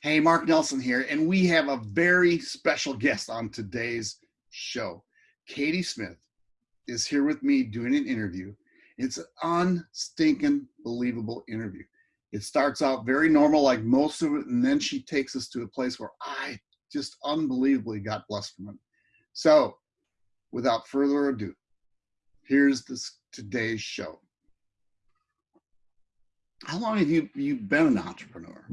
Hey, Mark Nelson here, and we have a very special guest on today's show. Katie Smith is here with me doing an interview. It's an unstinking believable interview. It starts out very normal, like most of it, and then she takes us to a place where I just unbelievably got blessed from it. So, without further ado, here's this today's show. How long have you you been an entrepreneur?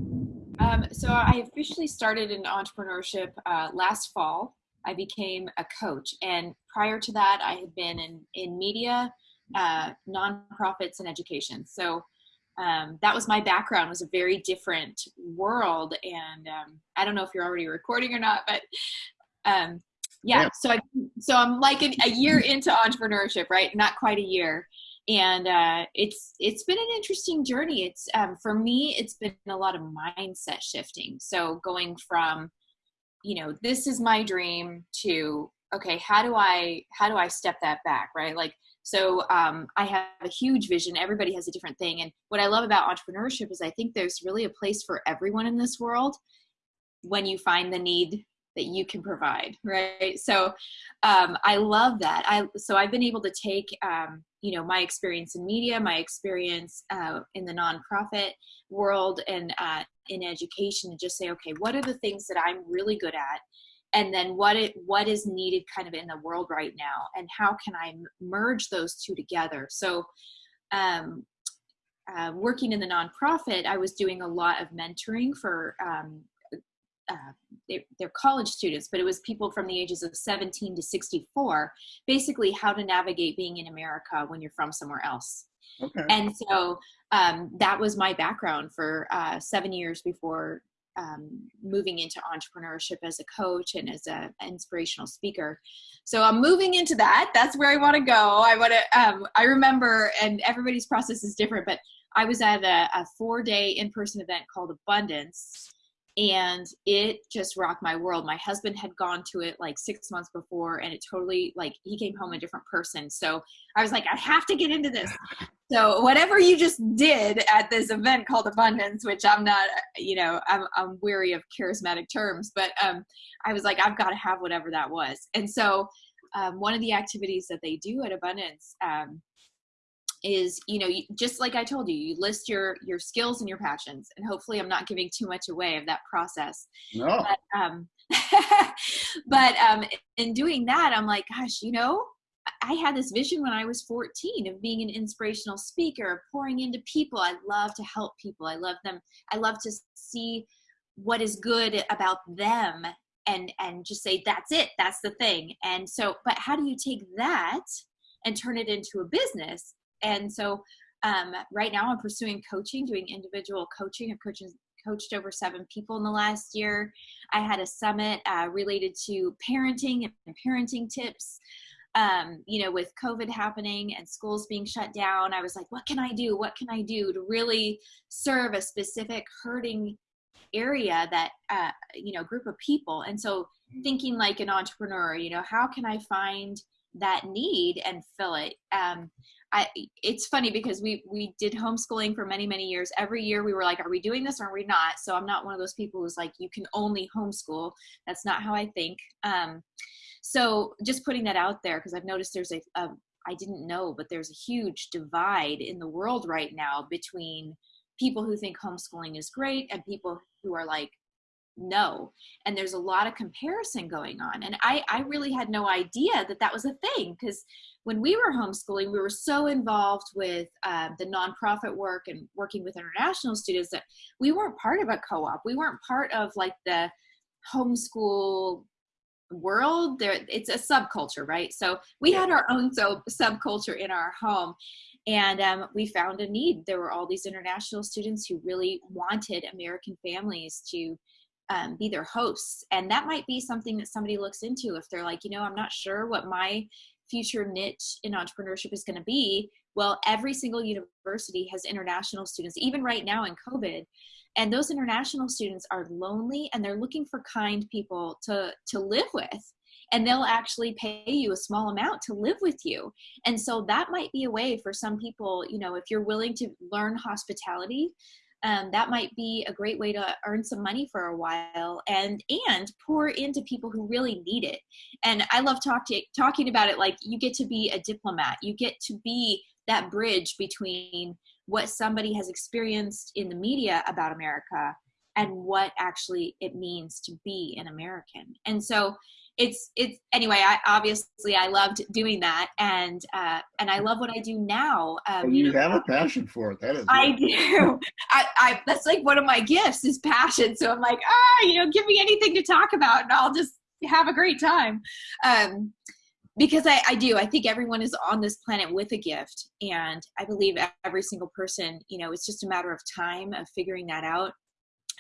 Um, so I officially started in entrepreneurship uh, last fall. I became a coach, and prior to that, I had been in in media, uh, nonprofits, and education. So um, that was my background. Was a very different world, and um, I don't know if you're already recording or not, but um, yeah, yeah. So I so I'm like a, a year into entrepreneurship, right? Not quite a year and uh, it's it's been an interesting journey. It's um, for me, it's been a lot of mindset shifting. So going from, you know, this is my dream to okay, how do I how do I step that back, right? Like so um, I have a huge vision. Everybody has a different thing, and what I love about entrepreneurship is I think there's really a place for everyone in this world when you find the need that you can provide right? So um, i love that. I so i've been able to take um, you know my experience in media my experience uh, in the nonprofit world and uh, in education and just say okay what are the things that i'm really good at? And then what it what is needed kind of in the world right now? And how can i merge those two together? So um, uh, working in the nonprofit i was doing a lot of mentoring for um, uh, they, are college students, but it was people from the ages of 17 to 64, basically how to navigate being in America when you're from somewhere else. Okay. And so um, that was my background for uh, seven years before um, moving into entrepreneurship as a coach and as an inspirational speaker. So I'm moving into that. That's where I want to go. I want to. Um, I remember, and everybody's process is different, but I was at a, a four-day in-person event called Abundance and it just rocked my world. My husband had gone to it like six months before and it totally like he came home a different person. So i was like i have to get into this. So whatever you just did at this event called abundance which i'm not you know i'm, I'm weary of charismatic terms but um, i was like i've got to have whatever that was. And so um, one of the activities that they do at abundance um, is you know just like i told you you list your your skills and your passions and hopefully i'm not giving too much away of that process. No. but um but um in doing that i'm like gosh you know i had this vision when i was 14 of being an inspirational speaker of pouring into people. I love to help people. I love them. I love to see what is good about them and and just say that's it. That's the thing. And so but how do you take that and turn it into a business and so um, right now I'm pursuing coaching, doing individual coaching. I've coached, coached over seven people in the last year. I had a summit uh, related to parenting and parenting tips. Um, you know, with COVID happening and schools being shut down, I was like, what can I do? What can I do to really serve a specific hurting area that, uh, you know, group of people? And so thinking like an entrepreneur, you know, how can I find that need and fill it? Um, I, it's funny because we we did homeschooling for many many years. Every year we were like, are we doing this or are we not? So I'm not one of those people who's like, you can only homeschool. That's not how I think. Um, so just putting that out there because I've noticed there's a, a I didn't know, but there's a huge divide in the world right now between people who think homeschooling is great and people who are like, no and there's a lot of comparison going on. And i i really had no idea that that was a thing because when we were homeschooling we were so involved with uh, the nonprofit work and working with international students that we weren't part of a co-op. We weren't part of like the homeschool world. There it's a subculture right? So we had our own so subculture in our home. And um, we found a need. There were all these international students who really wanted american families to um, be their hosts. And that might be something that somebody looks into if they're like, you know, I'm not sure what my future niche in entrepreneurship is going to be. Well, every single university has international students, even right now in COVID. And those international students are lonely and they're looking for kind people to, to live with. And they'll actually pay you a small amount to live with you. And so that might be a way for some people, you know, if you're willing to learn hospitality, um, that might be a great way to earn some money for a while and and pour into people who really need it. And i love talk to, talking about it like you get to be a diplomat. You get to be that bridge between what somebody has experienced in the media about america and what actually it means to be an american. And so it's it's anyway i obviously i loved doing that and uh and i love what i do now um, you, you know, have a passion for it that is i do. I, I that's like one of my gifts is passion so i'm like ah you know give me anything to talk about and i'll just have a great time. Um because I, I do i think everyone is on this planet with a gift and i believe every single person you know it's just a matter of time of figuring that out.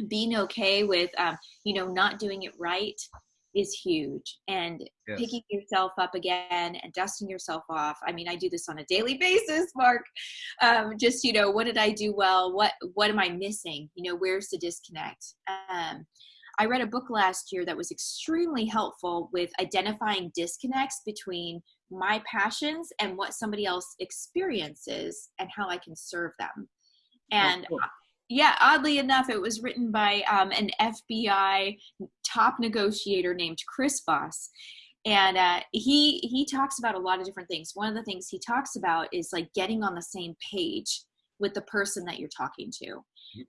Being okay with um, you know not doing it right is huge. And yes. picking yourself up again and dusting yourself off i mean i do this on a daily basis mark. Um, just you know what did i do well? What what am i missing? You know where's the disconnect? Um, i read a book last year that was extremely helpful with identifying disconnects between my passions and what somebody else experiences and how i can serve them. And oh, cool yeah, oddly enough, it was written by um, an FBI top negotiator named Chris Voss. And uh, he he talks about a lot of different things. One of the things he talks about is like getting on the same page with the person that you're talking to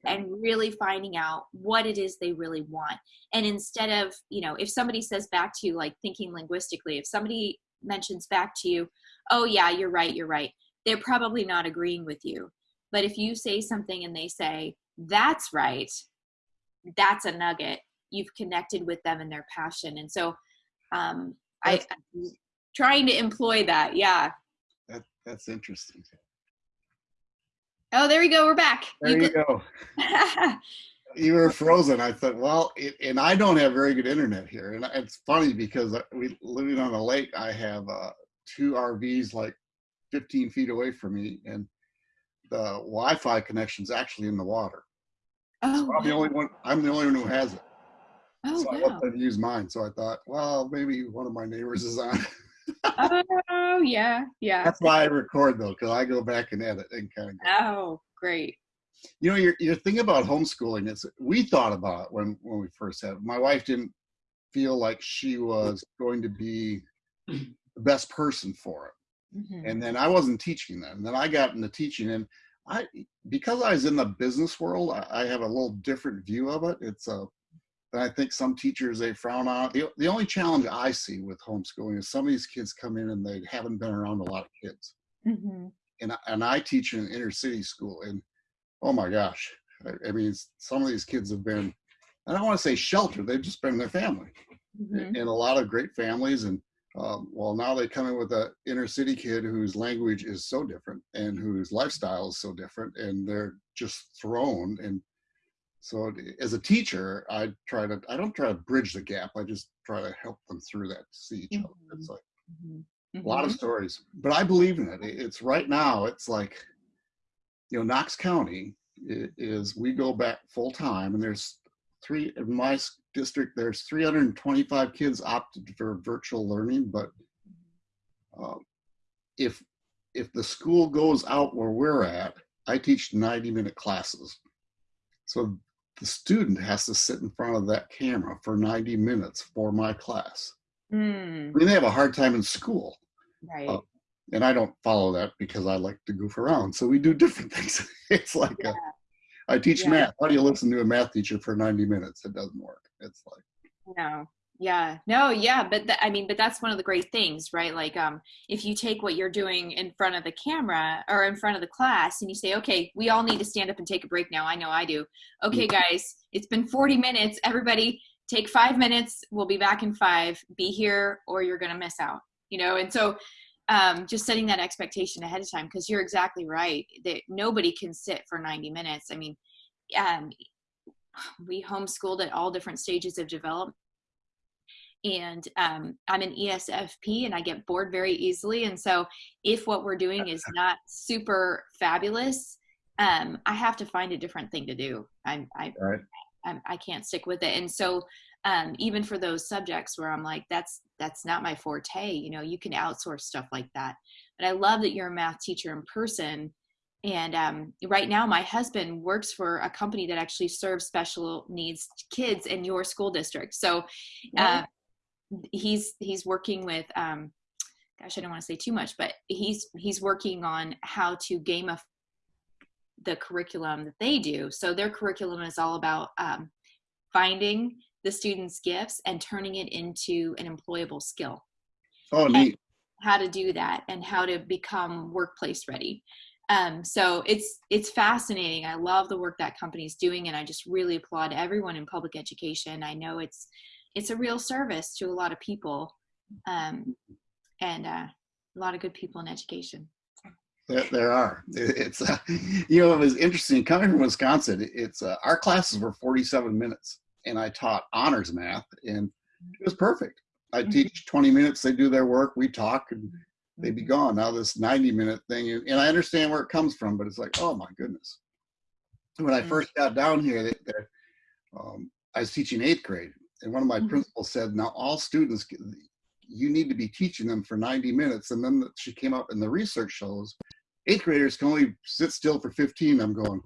and really finding out what it is they really want. And instead of, you know, if somebody says back to you, like thinking linguistically, if somebody mentions back to you, oh, yeah, you're right, you're right, they're probably not agreeing with you. But if you say something and they say, that's right, that's a nugget. You've connected with them and their passion. And so um, I, I'm trying to employ that. Yeah. That, that's interesting. Oh, there we go. We're back. There you, you go. you were frozen. I thought, well, it, and I don't have very good internet here. And it's funny because we living on a lake, I have uh, two RVs like 15 feet away from me. And the Wi-Fi connection is actually in the water. Oh, so I'm wow. the only one. I'm the only one who has it. Oh, so wow. I let them use mine. So I thought, well, maybe one of my neighbors is on. oh yeah, yeah. That's why I record though, because I go back and edit and kind of. Go. Oh, great. You know, your your thing about homeschooling is we thought about it when when we first had. It. My wife didn't feel like she was going to be the best person for it. Mm-hmm. And then I wasn't teaching then. Then I got into teaching, and I because I was in the business world, I, I have a little different view of it. It's a I think some teachers they frown on. The, the only challenge I see with homeschooling is some of these kids come in and they haven't been around a lot of kids. Mm-hmm. And and I teach in an inner city school, and oh my gosh, I, I, mean some of these kids have been. I don't want to say sheltered; they've just been in their family, mm-hmm. and a lot of great families. And um, well, now they come in with an inner city kid whose language is so different and whose lifestyle is so different, and they're just thrown. And so, as a teacher, I try to I don't try to bridge the gap. I just try to help them through that to see each other. Mm-hmm. It's like mm-hmm. a lot of mm-hmm. stories, but I believe in it. It's right now. It's like you know, Knox County is we go back full time, and there's three in my district there's 325 kids opted for virtual learning but uh, if if the school goes out where we're at i teach 90 minute classes. So the student has to sit in front of that camera for 90 minutes for my class. Mm. i mean they have a hard time in school. Right. Uh, and i don't follow that because i like to goof around. So we do different things. It's like yeah. a I teach yeah. math. How do you listen to a math teacher for 90 minutes? It doesn't work. It's like no. Yeah. No, yeah, but th- I mean, but that's one of the great things, right? Like um if you take what you're doing in front of the camera or in front of the class and you say, "Okay, we all need to stand up and take a break now." I know I do. Okay, guys, it's been 40 minutes. Everybody take 5 minutes. We'll be back in 5. Be here or you're going to miss out. You know? And so um, just setting that expectation ahead of time because you're exactly right that nobody can sit for 90 minutes. I mean um, we homeschooled at all different stages of development. And um, i'm an esfp and i get bored very easily. And so if what we're doing is not super fabulous um, i have to find a different thing to do. I'm I, right. I, I can't stick with it. And so um, even for those subjects where I'm like, that's that's not my forte. You know, you can outsource stuff like that. But I love that you're a math teacher in person, and um, right now my husband works for a company that actually serves special needs kids in your school district so uh, he's he's working with um, gosh i don't want to say too much but he's he's working on how to gamify the curriculum that they do so their curriculum is all about um, finding the students gifts and turning it into an employable skill. Oh neat. how to do that and how to become workplace ready. Um, so it's it's fascinating. I love the work that company is doing and i just really applaud everyone in public education. I know it's it's a real service to a lot of people um, and uh, a lot of good people in education. There, there are. It's uh, you know it was interesting. Coming from wisconsin it's uh, our classes were 47 minutes and i taught honors math and it was perfect i mm-hmm. teach 20 minutes they do their work we talk and they'd be gone. Now this 90 minute thing, and I understand where it comes from, but it's like, oh my goodness. When I first got down here, they, they, um, I was teaching eighth grade, and one of my mm-hmm. principals said, now all students, you need to be teaching them for 90 minutes. And then she came up and the research shows eighth graders can only sit still for 15. I'm going,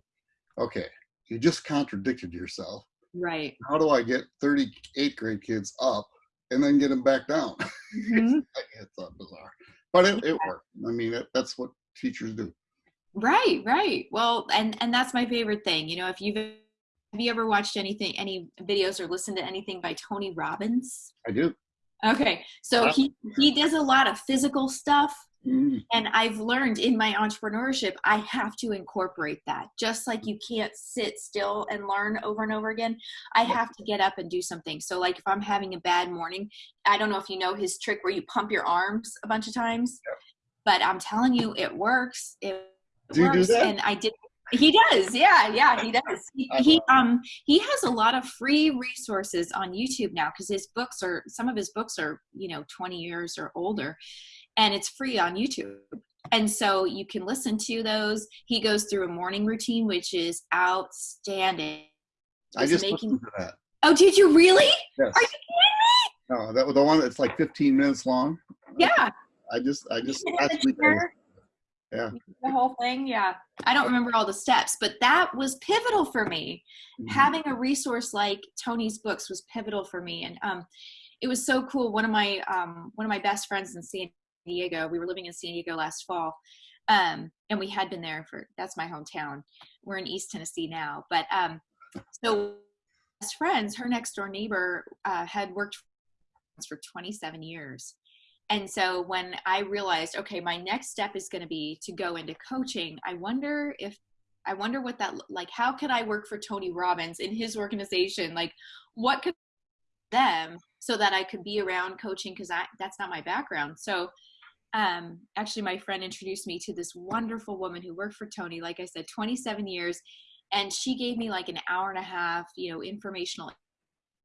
okay, you just contradicted yourself. Right. How do I get 38 grade kids up and then get them back down? Mm-hmm. it's, it's bizarre but it, it worked. I mean, it, that's what teachers do. Right, right. Well, and and that's my favorite thing. You know, if you've have you ever watched anything, any videos or listened to anything by Tony Robbins? I do. Okay, so he he does a lot of physical stuff, Mm. And I've learned in my entrepreneurship, I have to incorporate that. Just like you can't sit still and learn over and over again, I have to get up and do something. So, like if I'm having a bad morning, I don't know if you know his trick where you pump your arms a bunch of times, but I'm telling you, it works. It do works. And I did. He does, yeah, yeah, he does. He, he um he has a lot of free resources on YouTube now because his books are some of his books are you know 20 years or older, and it's free on YouTube. And so you can listen to those. He goes through a morning routine, which is outstanding. I just making... listened to that. Oh, did you really? Yes. Are you kidding me? No, that was the one that's like 15 minutes long. Yeah. I just, I just last week. yeah. The whole thing, yeah. I don't remember all the steps, but that was pivotal for me. Mm-hmm. Having a resource like Tony's books was pivotal for me, and um, it was so cool. One of my um, one of my best friends in San Diego. We were living in San Diego last fall. Um, and we had been there for that's my hometown. We're in East Tennessee now. But um, so as friends, her next door neighbor uh, had worked for 27 years. And so when I realized, okay, my next step is going to be to go into coaching, I wonder if I wonder what that like how could I work for Tony Robbins in his organization? Like what could them so that I could be around coaching because that's not my background. So um, actually my friend introduced me to this wonderful woman who worked for Tony, like I said, 27 years. And she gave me like an hour and a half, you know, informational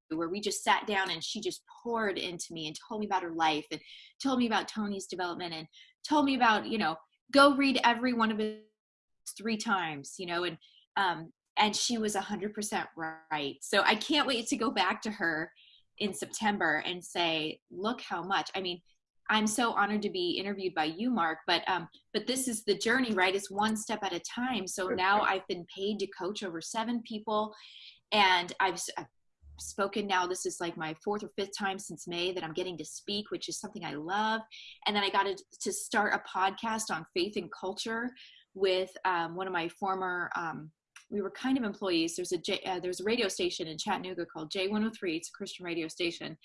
where we just sat down and she just poured into me and told me about her life and told me about Tony's development and told me about, you know, go read every one of his three times, you know, and um, and she was 100% right. So I can't wait to go back to her in September and say, look how much. I mean, I'm so honored to be interviewed by you, Mark. But um, but this is the journey, right? It's one step at a time. So now I've been paid to coach over seven people, and I've, I've spoken now. This is like my fourth or fifth time since May that I'm getting to speak, which is something I love. And then I got to, to start a podcast on faith and culture with um, one of my former. Um, we were kind of employees. There's a J, uh, there's a radio station in Chattanooga called J103. It's a Christian radio station,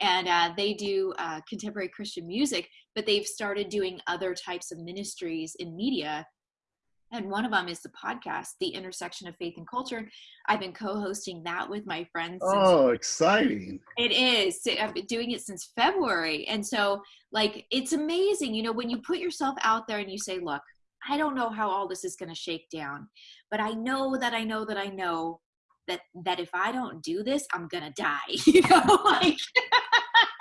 and uh, they do uh, contemporary Christian music, but they've started doing other types of ministries in media. And one of them is the podcast, The Intersection of Faith and Culture. I've been co hosting that with my friends. Oh, exciting. It is. I've been doing it since February. And so, like, it's amazing. You know, when you put yourself out there and you say, look, I don't know how all this is going to shake down, but I know that I know that I know that that if I don't do this, I'm gonna die. You know, like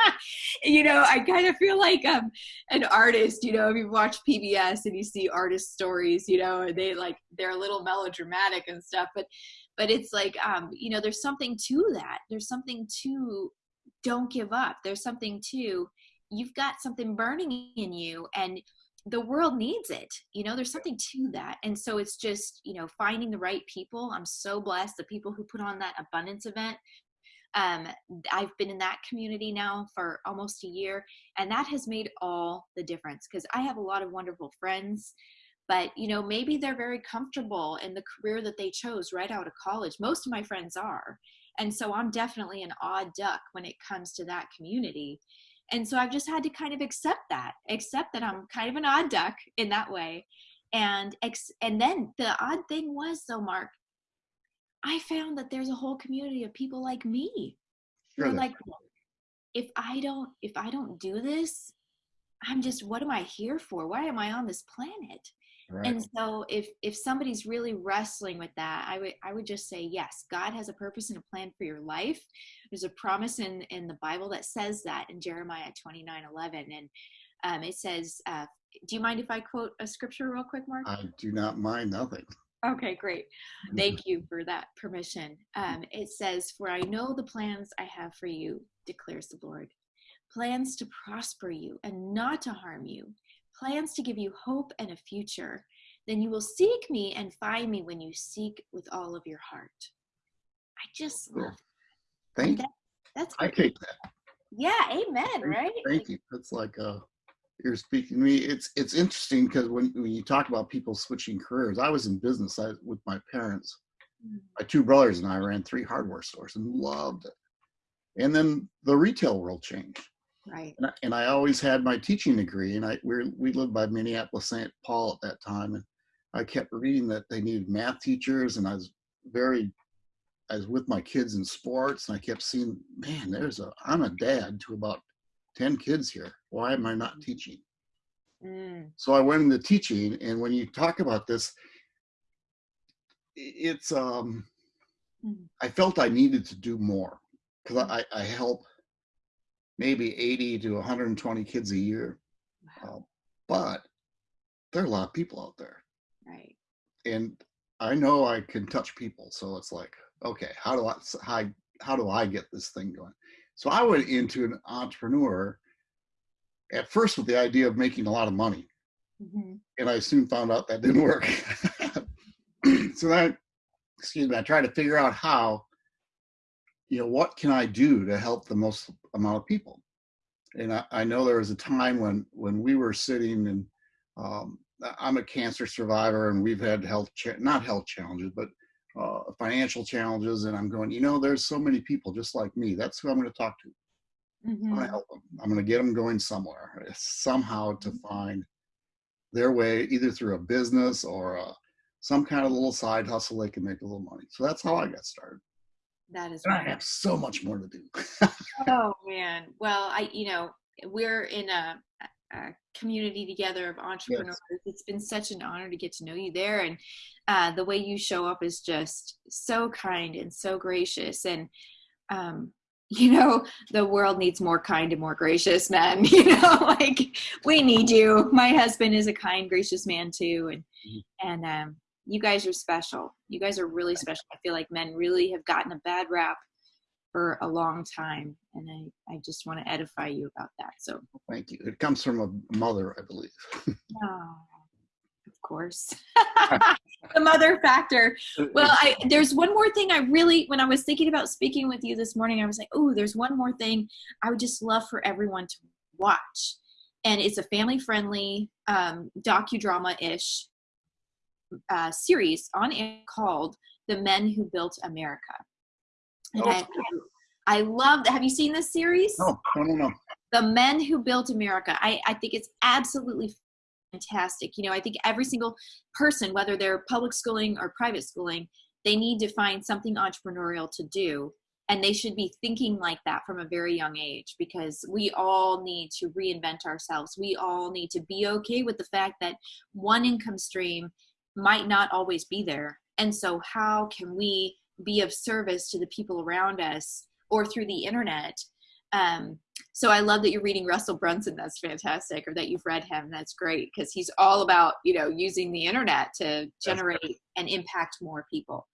you know, I kind of feel like I'm an artist, you know, if you watch PBS and you see artist stories, you know, they like they're a little melodramatic and stuff, but but it's like um, you know, there's something to that. There's something to don't give up. There's something to you've got something burning in you and the world needs it you know there's something to that and so it's just you know finding the right people i'm so blessed the people who put on that abundance event um, i've been in that community now for almost a year and that has made all the difference because i have a lot of wonderful friends but you know maybe they're very comfortable in the career that they chose right out of college most of my friends are and so i'm definitely an odd duck when it comes to that community and so i've just had to kind of accept that accept that i'm kind of an odd duck in that way. And ex- and then the odd thing was though mark i found that there's a whole community of people like me. Sure. who are like if i don't if i don't do this i'm just what am i here for? Why am i on this planet Right. and so if if somebody's really wrestling with that i would i would just say yes god has a purpose and a plan for your life. There's a promise in in the bible that says that in jeremiah 29 11 and um, it says uh, do you mind if i quote a scripture real quick mark? I do not mind nothing. okay great. Thank you for that permission. Um, it says for i know the plans i have for you declares the lord plans to prosper you and not to harm you plans to give you hope and a future, then you will seek me and find me when you seek with all of your heart. I just love Thank that. That's I take that. yeah, amen, Thank- right? Thank you. It's like uh you're speaking to me. It's it's interesting because when, when you talk about people switching careers, I was in business I, with my parents. Mm, My two brothers and I ran three hardware stores and loved it. And then the retail world changed. Right. and I, and I always had my teaching degree, and I we we lived by Minneapolis St. Paul at that time, and I kept reading that they needed math teachers, and I was very, I was with my kids in sports, and I kept seeing, man, there's a I'm a dad to about ten kids here. Why am I not teaching? Mm, So I went into teaching, and when you talk about this, it's um, Mhm. I felt I needed to do more because I, I help maybe 80 to 120 kids a year, wow, uh, but there are a lot of people out there, right. and I know I can touch people. So it's like, okay, how do I how, how do I get this thing going? So I went into an entrepreneur at first with the idea of making a lot of money. hmm and I soon found out that didn't work. so then, excuse me, I tried to figure out how, you know, what can I do to help the most amount of people? And I, I know there was a time when when we were sitting and um, I'm a cancer survivor and we've had health cha- not health challenges but uh, financial challenges and I'm going you know there's so many people just like me that's who I'm going to talk to I'm hmm going to help them I'm going to get them going somewhere somehow to find their way either through a business or a, some kind of little side hustle they can make a little money. So that's how I got started. That is And I have so much more to do. Oh man. Well, I you know we're in a, a community together of entrepreneurs. It's been such an honor to get to know you there, and uh, the way you show up is just so kind and so gracious. And um, you know, the world needs more kind and more gracious men. You know, like we need you. My husband is a kind, gracious man too, and Mhm. and um, you guys are special. You guys are really special. I feel like men really have gotten a bad rap for a long time and i i just want to edify you about that so Thank you. It comes from a mother, I believe. oh, of course the mother factor well i there's one more thing i really when i was thinking about speaking with you this morning i was like oh there's one more thing i would just love for everyone to watch and it's a family friendly um, docudrama-ish uh, series on it called the men who built america. And Oh, I, I love that have you seen this series? No, no, no, no. the men who built america. I, I think it's absolutely fantastic. You know i think every single person whether they're public schooling or private schooling they need to find something entrepreneurial to do. And they should be thinking like that from a very young age because we all need to reinvent ourselves. We all need to be okay with the fact that one income stream might not always be there and so how can we be of service to the people around us or through the internet um, so I love that you're reading Russell Brunson. That's fantastic, or that you've read him. That's great because he's all about you know using the internet to generate and impact more people.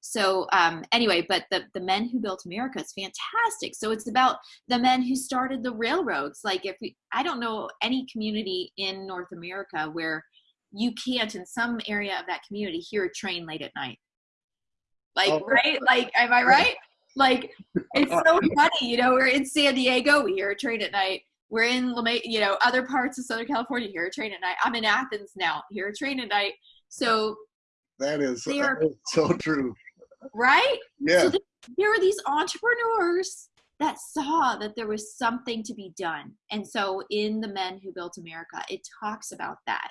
so um, anyway, but the the men who built America is fantastic. So it's about the men who started the railroads. Like if we, I don't know any community in North America where you can't in some area of that community hear a train late at night. Like Oh. right? Like am I right? Like it's so funny. You know, we're in San Diego, we hear a train at night. We're in you know, other parts of Southern California, hear a train at night. I'm in Athens now, hear a train at night. So That is, are- that is so true. right? Yeah. So th- there were these entrepreneurs that saw that there was something to be done. And so in The Men Who Built America, it talks about that.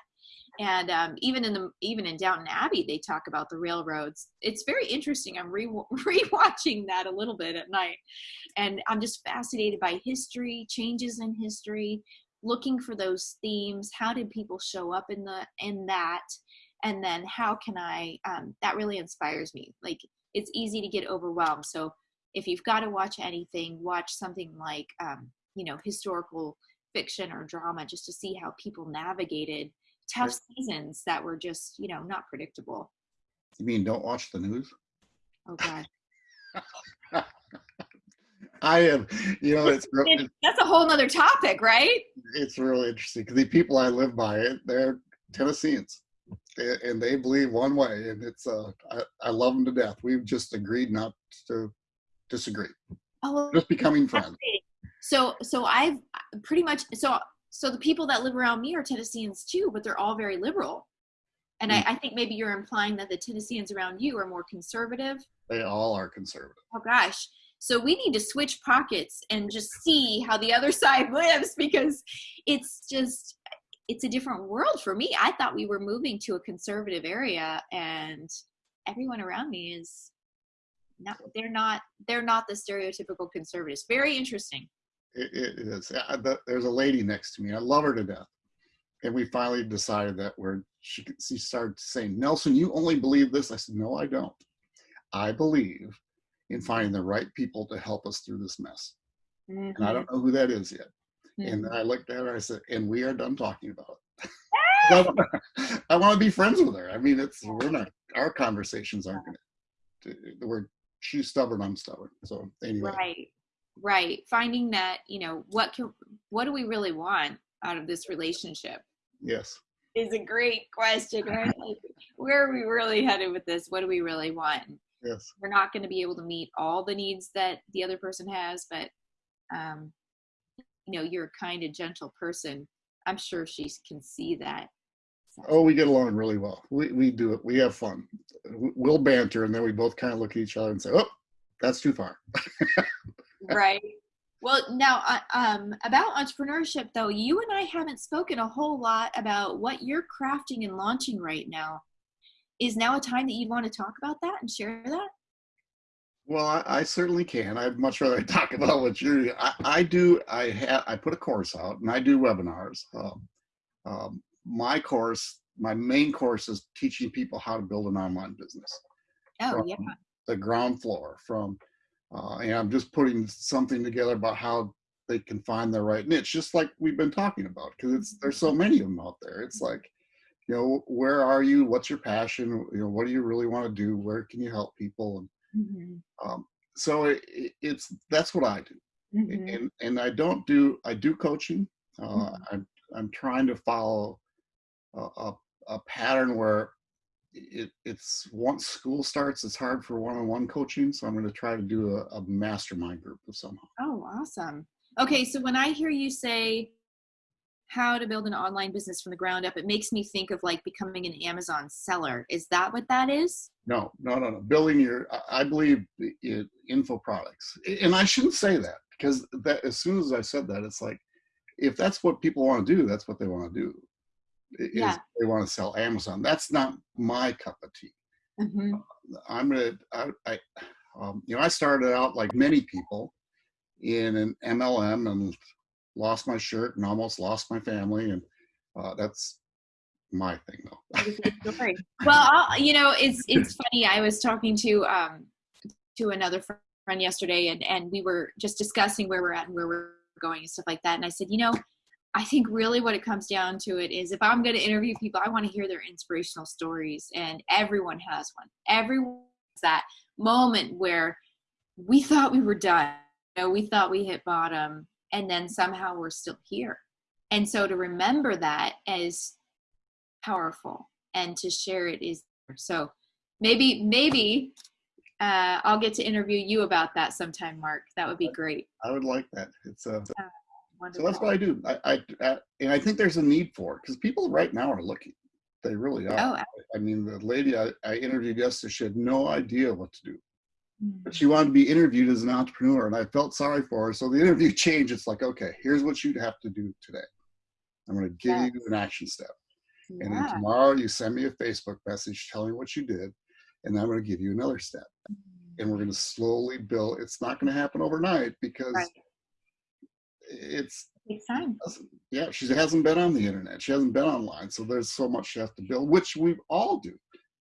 And um, even in the even in Downton Abbey, they talk about the railroads. It's very interesting. I'm re rewatching that a little bit at night, and I'm just fascinated by history, changes in history, looking for those themes. How did people show up in the in that? And then how can I? Um, that really inspires me. Like it's easy to get overwhelmed. So if you've got to watch anything, watch something like um, you know historical fiction or drama, just to see how people navigated tough seasons that were just you know not predictable. You mean don't watch the news? Oh God, I am, you know, it's real- It- that's a whole nother topic, right? it's really interesting because the people I live by, they're Tennesseans, and they believe one way, and it's uh, I, I love them to death. We've just agreed not to disagree, Oh, just becoming friends. So so I've pretty much so so the people that live around me are Tennesseans too, but they're all very liberal. And I, hmm. I think maybe you're implying that the Tennesseans around you are more conservative. They all are conservative. Oh gosh. So we need to switch pockets and just see how the other side lives because it's just it's a different world for me. I thought we were moving to a conservative area and everyone around me is not they're not they're not the stereotypical conservatives. Very interesting. It, it is. Uh, the- There's a lady next to me. I love her to death. And we finally decided that we're, she, she started saying, Nelson, you only believe this. I said, no, I don't. I believe in finding the right people to help us through this mess. And I don't know who that is yet. And I looked at her, I said, and we are done talking about it. I want to be friends with her. I mean, it's, we're not, our conversations aren't going to, we're, she's stubborn, I'm stubborn. So anyway. right right finding that you know what can what do we really want out of this relationship Yes. is a great question right like, where are we really headed with this what do we really want Yes. we're not going to be able to meet all the needs that the other person has but um you know you're a kind and gentle person i'm sure she can see that So- Oh, we get along really well. We we do it. We have fun. We'll banter, and then we both kind of look at each other and say, "Oh, that's too far." right well now uh, um about entrepreneurship though you and i haven't spoken a whole lot about what you're crafting and launching right now is now a time that you'd want to talk about that and share that Well, I, I certainly can. I'd much rather talk about what you're. I, I do. I have. I put a course out, and I do webinars. Um, um, my course, my main course, is teaching people how to build an online business. oh yeah the ground floor from uh, and i'm just putting something together about how they can find their right niche just like we've been talking about because it's there's so many of them out there. It's like you know where are you? What's your passion? You know what do you really want to do? Where can you help people? And Mhm. um, so it, it- it's that's what i do. Mhm. and and i don't do i do coaching. Uh, Mhm. i'm i'm trying to follow a, a, a pattern where it, it's once school starts it's hard for one-on-one coaching so i'm going to try to do a, a mastermind group of somehow. Oh awesome. Okay so when i hear you say how to build an online business from the ground up it makes me think of like becoming an amazon seller. Is that what that is? No no no no. Building your i believe in info products. And i shouldn't say that because that as soon as i said that it's like if that's what people want to do that's what they want to do Yeah. they want to sell amazon that's not my cup of tea Mhm. I'm gonna, I, I um, you know, I started out like many people in an MLM and lost my shirt and almost lost my family, and uh, that's my thing though. It's a good story. well I'll, you know it's it's funny i was talking to um to another friend yesterday and and we were just discussing where we're at and where we're going and stuff like that and i said you know i think really what it comes down to it is if i'm going to interview people i want to hear their inspirational stories and everyone has one everyone has that moment where we thought we were done. You know, we thought we hit bottom, and then somehow we're still here. And so to remember that is powerful, and to share it is so. Maybe, maybe uh, I'll get to interview you about that sometime, Mark. That would be great. I would like that. It's uh, Uh, so that's what I do. I, I, I and I think there's a need for it because people right now are looking. They really are. Oh, I mean, the lady I, I interviewed yesterday, she had no idea what to do. mm, But she wanted to be interviewed as an entrepreneur, and I felt sorry for her. So the interview changed. It's like, okay, here's what you'd have to do today. I'm going to give Yeah. you an action step. And then tomorrow you send me a Facebook message telling me what you did, and I'm going to give you another step. And we're going to slowly build. It's not going to happen overnight because Right. It's Takes time. yeah, she hasn't been on the internet. She hasn't been online. So there's so much she has to build, which we all do.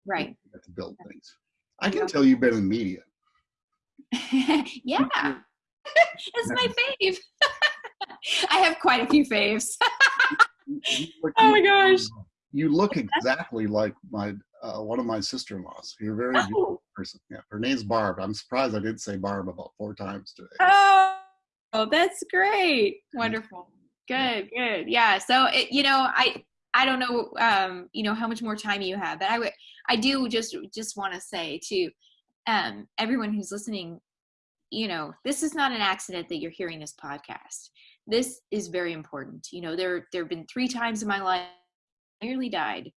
Right. We have to build things. I can tell you've been in media. yeah. That's my fave. I have quite a few faves. You- you look- Oh my gosh. You look exactly like my uh, one of my sister-in-laws. You're a very Oh. beautiful person. Yeah, her name's Barb. I'm surprised I didn't say Barb about four times today. Oh, oh, that's great. Wonderful. Good, good. Yeah. So it, you know, I I don't know um, you know, how much more time you have, but I would I do just just want to say to um everyone who's listening, you know, this is not an accident that you're hearing this podcast. This is very important. You know, there there have been three times in my life I nearly died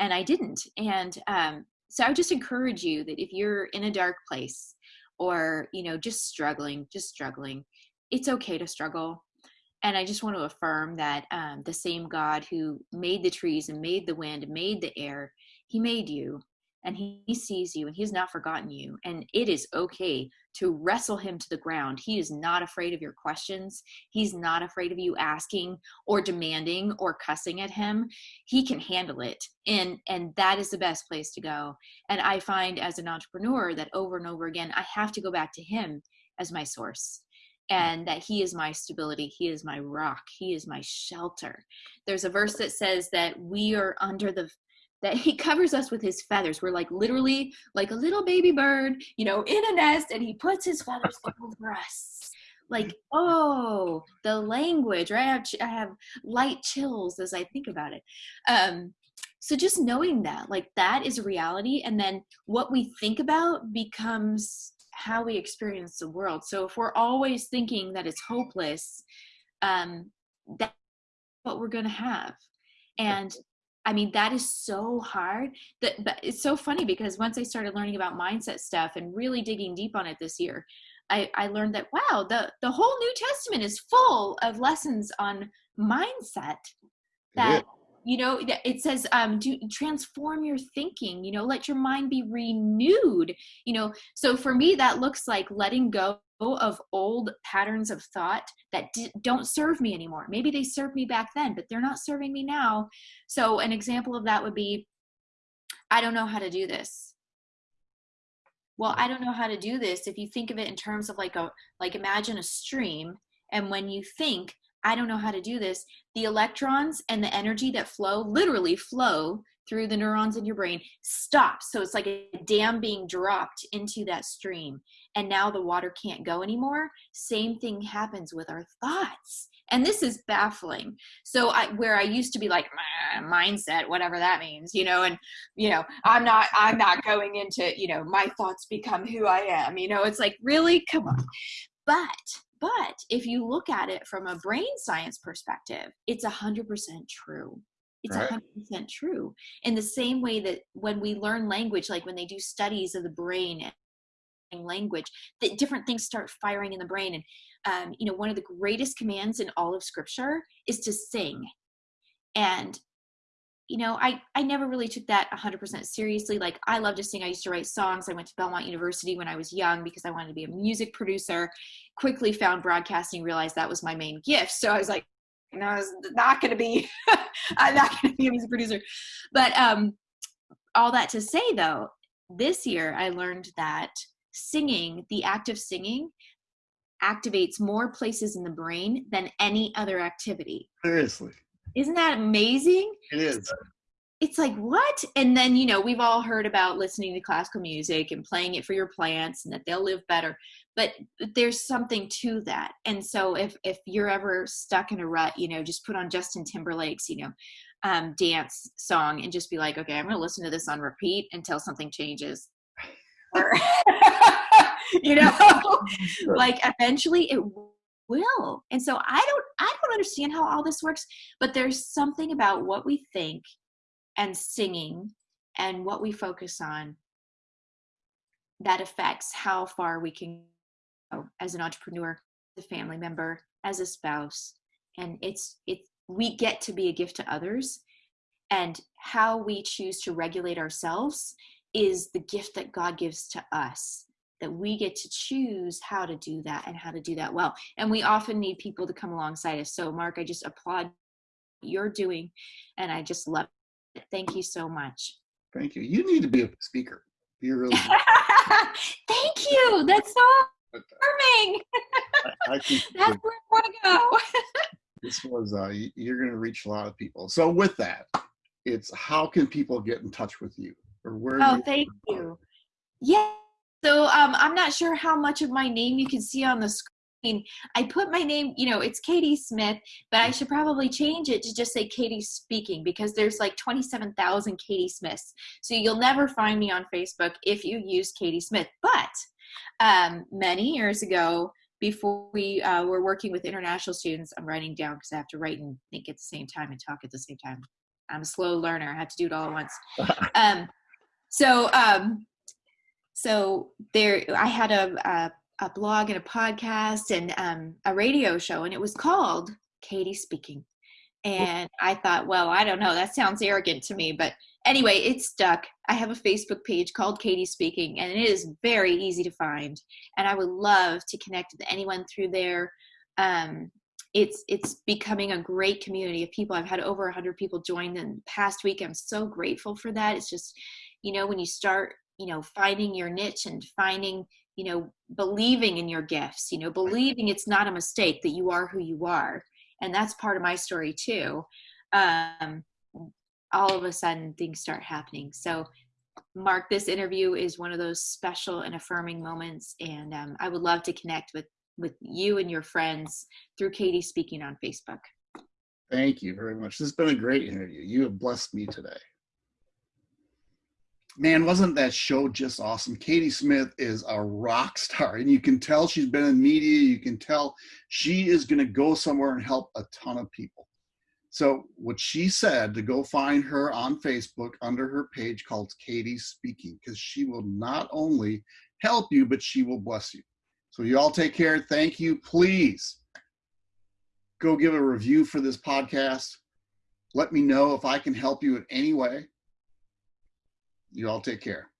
and I didn't. And um so I would just encourage you that if you're in a dark place or, you know, just struggling, just struggling, it's okay to struggle. And I just want to affirm that um, the same God who made the trees and made the wind and made the air, he made you and he, he sees you and he has not forgotten you. And it is okay to wrestle him to the ground. He is not afraid of your questions. He's not afraid of you asking or demanding or cussing at him. He can handle it. And and that is the best place to go. And I find as an entrepreneur that over and over again, I have to go back to him as my source and that he is my stability he is my rock he is my shelter. There's a verse that says that we are under the that he covers us with his feathers. We're like literally like a little baby bird you know in a nest and he puts his feathers over us. Like oh the language right? I have, I have light chills as i think about it. Um so just knowing that like that is a reality and then what we think about becomes how we experience the world. So if we're always thinking that it's hopeless um that's what we're going to have and i mean that is so hard that but it's so funny because once i started learning about mindset stuff and really digging deep on it this year i i learned that wow the the whole new testament is full of lessons on mindset that. You know it says um do transform your thinking you know let your mind be renewed you know. So for me that looks like letting go of old patterns of thought that don't serve me anymore. Maybe they served me back then but they're not serving me now. So an example of that would be i don't know how to do this. Well i don't know how to do this if you think of it in terms of like a like imagine a stream and when you think i don't know how to do this the electrons and the energy that flow literally flow through the neurons in your brain stops so it's like a dam being dropped into that stream and now the water can't go anymore. Same thing happens with our thoughts and this is baffling. So i where i used to be like mindset whatever that means you know and you know i'm not i'm not going into you know my thoughts become who i am you know it's like really? Come on. But but if you look at it from a brain science perspective it's a hundred percent true. It's a Right. hundred percent true. In the same way that when we learn language like when they do studies of the brain and language that different things start firing in the brain. And um, you know one of the greatest commands in all of scripture is to sing. And you know i i never really took that 100% seriously. Like i love to sing. I used to write songs. I went to belmont university when i was young because i wanted to be a music producer. Quickly found broadcasting realized that was my main gift. So i was like no it's not going to be i'm not going to be a music producer. But um all that to say though this year i learned that singing the act of singing activates more places in the brain than any other activity. Seriously, isn't that amazing? It is. it's like what? And then you know we've all heard about listening to classical music and playing it for your plants and that they'll live better. But there's something to that. And so if if you're ever stuck in a rut you know just put on justin timberlake's you know um, dance song and just be like okay i'm going to listen to this on repeat until something changes. Or you know like eventually it will. And so i don't i don't understand how all this works but there's something about what we think and singing and what we focus on that affects how far we can go as an entrepreneur as a family member as a spouse. And it's it we get to be a gift to others. And how we choose to regulate ourselves is the gift that god gives to us that we get to choose how to do that and how to do that well and we often need people to come alongside us so mark i just applaud you're doing and i just love it. Thank you so much. Thank you. You need to be a speaker. You're really Thank you. That's so affirming. That's where I want to go. this was uh, you're going to reach a lot of people. So with that, it's how can people get in touch with you or where? Oh, thank you. Yeah. So um, I'm not sure how much of my name you can see on the screen I put my name, you know, it's Katie Smith, but I should probably change it to just say Katie Speaking because there's like 27,000 Katie Smiths. So you'll never find me on Facebook if you use Katie Smith. But um, many years ago, before we uh, were working with international students, I'm writing down because I have to write and think at the same time and talk at the same time. I'm a slow learner. I have to do it all at once. um, so, um, so there, I had a, a a blog and a podcast and um, a radio show, and it was called Katie Speaking. And I thought, well, I don't know, that sounds arrogant to me, but anyway, it stuck. I have a Facebook page called Katie Speaking, and it is very easy to find. And I would love to connect with anyone through there. Um, it's it's becoming a great community of people. I've had over 100 people join in the past week. I'm so grateful for that. It's just, you know, when you start, you know, finding your niche and finding you know believing in your gifts you know believing it's not a mistake that you are who you are. And that's part of my story too. Um, all of a sudden things start happening. So mark this interview is one of those special and affirming moments and um, i would love to connect with with you and your friends through katie speaking on facebook. Thank you very much. This has been a great interview. You have blessed me today man, wasn't that show just awesome? Katie Smith is a rock star, and you can tell she's been in media. You can tell she is going to go somewhere and help a ton of people. So, what she said to go find her on Facebook under her page called Katie Speaking, because she will not only help you, but she will bless you. So, you all take care. Thank you. Please go give a review for this podcast. Let me know if I can help you in any way. You all take care.